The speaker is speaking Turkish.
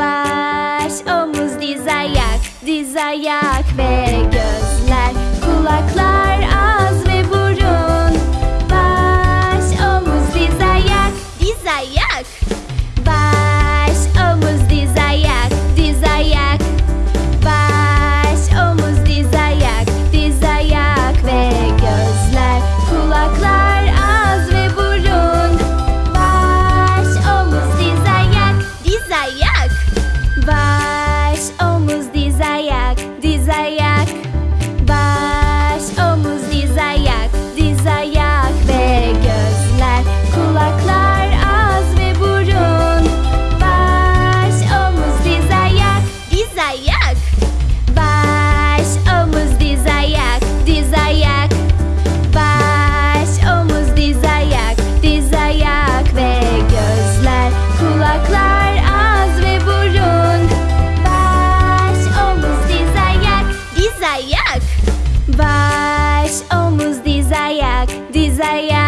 baş, omuz, diz, ayak, diz, ayak ve gözler, kulaklar Baş, omuz, diz, ayak Diz, ayak